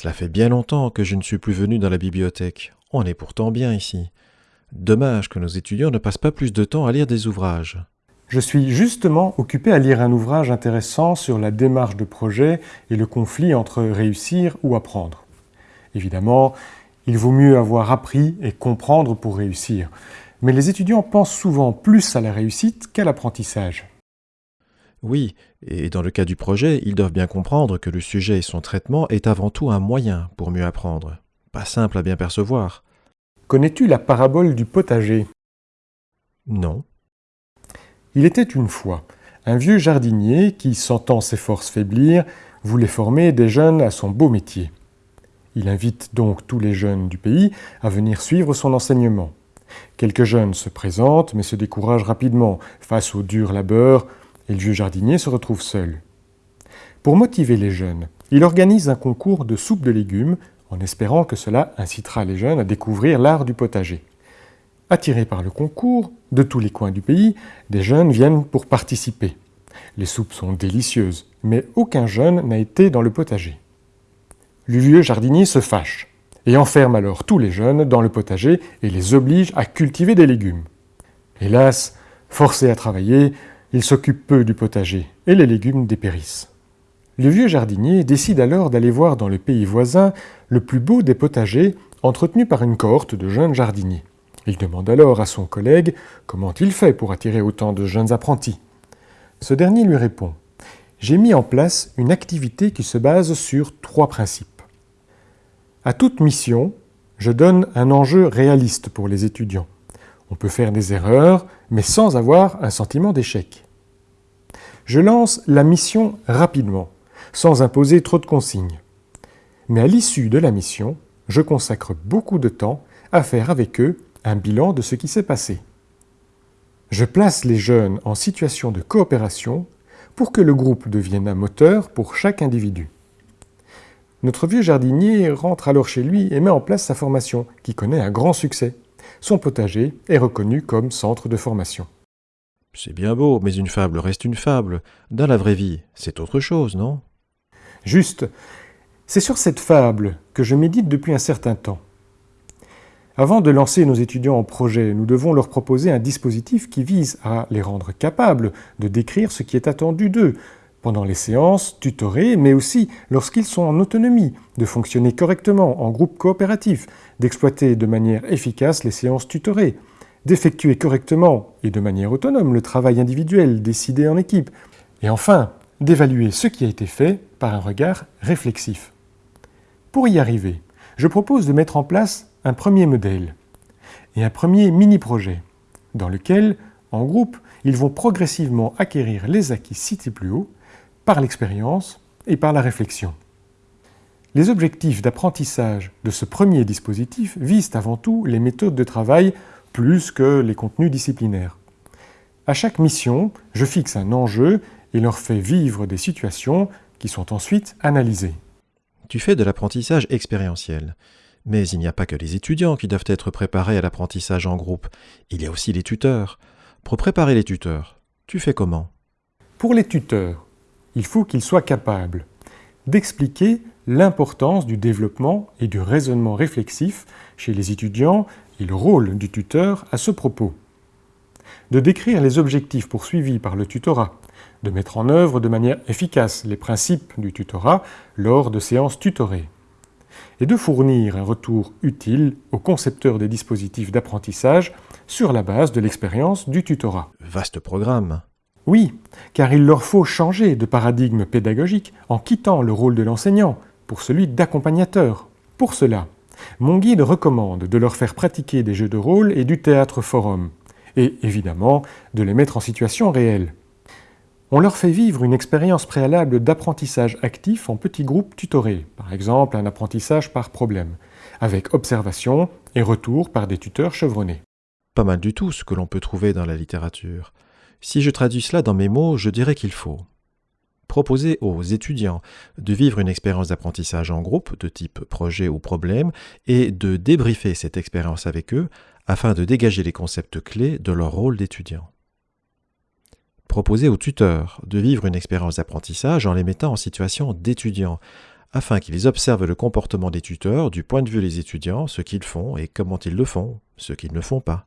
Cela fait bien longtemps que je ne suis plus venu dans la bibliothèque. On est pourtant bien ici. Dommage que nos étudiants ne passent pas plus de temps à lire des ouvrages. Je suis justement occupé à lire un ouvrage intéressant sur la démarche de projet et le conflit entre réussir ou apprendre. Évidemment, il vaut mieux avoir appris et comprendre pour réussir. Mais les étudiants pensent souvent plus à la réussite qu'à l'apprentissage. Oui, et dans le cas du projet, ils doivent bien comprendre que le sujet et son traitement est avant tout un moyen pour mieux apprendre. Pas simple à bien percevoir. Connais-tu la parabole du potager? Non. Il était une fois un vieux jardinier qui, sentant ses forces faiblir, voulait former des jeunes à son beau métier. Il invite donc tous les jeunes du pays à venir suivre son enseignement. Quelques jeunes se présentent, mais se découragent rapidement face au dur labeur, et le vieux jardinier se retrouve seul. Pour motiver les jeunes, il organise un concours de soupe de légumes, en espérant que cela incitera les jeunes à découvrir l'art du potager. Attirés par le concours, de tous les coins du pays, des jeunes viennent pour participer. Les soupes sont délicieuses, mais aucun jeune n'a été dans le potager. Le vieux jardinier se fâche et enferme alors tous les jeunes dans le potager et les oblige à cultiver des légumes. Hélas, forcés à travailler, ils s'occupent peu du potager et les légumes dépérissent. Le vieux jardinier décide alors d'aller voir dans le pays voisin le plus beau des potagers entretenu par une cohorte de jeunes jardiniers. Il demande alors à son collègue comment il fait pour attirer autant de jeunes apprentis. Ce dernier lui répond « J'ai mis en place une activité qui se base sur trois principes. À toute mission, je donne un enjeu réaliste pour les étudiants. On peut faire des erreurs, mais sans avoir un sentiment d'échec. Je lance la mission rapidement, sans imposer trop de consignes. Mais à l'issue de la mission, je consacre beaucoup de temps à faire avec eux un bilan de ce qui s'est passé. Je place les jeunes en situation de coopération pour que le groupe devienne un moteur pour chaque individu. Notre vieux jardinier rentre alors chez lui et met en place sa formation, qui connaît un grand succès. Son potager est reconnu comme centre de formation. C'est bien beau, mais une fable reste une fable. Dans la vraie vie, c'est autre chose, non? Juste. C'est sur cette fable que je médite depuis un certain temps. Avant de lancer nos étudiants en projet, nous devons leur proposer un dispositif qui vise à les rendre capables de décrire ce qui est attendu d'eux, pendant les séances, tutorées, mais aussi lorsqu'ils sont en autonomie, de fonctionner correctement en groupe coopératif, d'exploiter de manière efficace les séances tutorées, d'effectuer correctement et de manière autonome le travail individuel décidé en équipe, et enfin, d'évaluer ce qui a été fait par un regard réflexif. Pour y arriver, je propose de mettre en place un premier modèle et un premier mini-projet, dans lequel, en groupe, ils vont progressivement acquérir les acquis cités plus haut par l'expérience et par la réflexion. Les objectifs d'apprentissage de ce premier dispositif visent avant tout les méthodes de travail plus que les contenus disciplinaires. À chaque mission, je fixe un enjeu et leur fais vivre des situations qui sont ensuite analysées. Tu fais de l'apprentissage expérientiel. Mais il n'y a pas que les étudiants qui doivent être préparés à l'apprentissage en groupe, il y a aussi les tuteurs. Pour préparer les tuteurs, tu fais comment? Pour les tuteurs, il faut qu'ils soient capables d'expliquer l'importance du développement et du raisonnement réflexif chez les étudiants et le rôle du tuteur à ce propos, de décrire les objectifs poursuivis par le tutorat, de mettre en œuvre de manière efficace les principes du tutorat lors de séances tutorées, et de fournir un retour utile aux concepteurs des dispositifs d'apprentissage sur la base de l'expérience du tutorat. Vaste programme oui, car il leur faut changer de paradigme pédagogique en quittant le rôle de l'enseignant pour celui d'accompagnateur. Pour cela, mon guide recommande de leur faire pratiquer des jeux de rôle et du théâtre forum, et évidemment de les mettre en situation réelle. On leur fait vivre une expérience préalable d'apprentissage actif en petits groupes tutorés, par exemple un apprentissage par problème, avec observation et retour par des tuteurs chevronnés. Pas mal du tout ce que l'on peut trouver dans la littérature. Si je traduis cela dans mes mots, je dirais qu'il faut proposer aux étudiants de vivre une expérience d'apprentissage en groupe de type projet ou problème et de débriefer cette expérience avec eux afin de dégager les concepts clés de leur rôle d'étudiant. Proposer aux tuteurs de vivre une expérience d'apprentissage en les mettant en situation d'étudiants afin qu'ils observent le comportement des tuteurs du point de vue des étudiants, ce qu'ils font et comment ils le font, ce qu'ils ne font pas.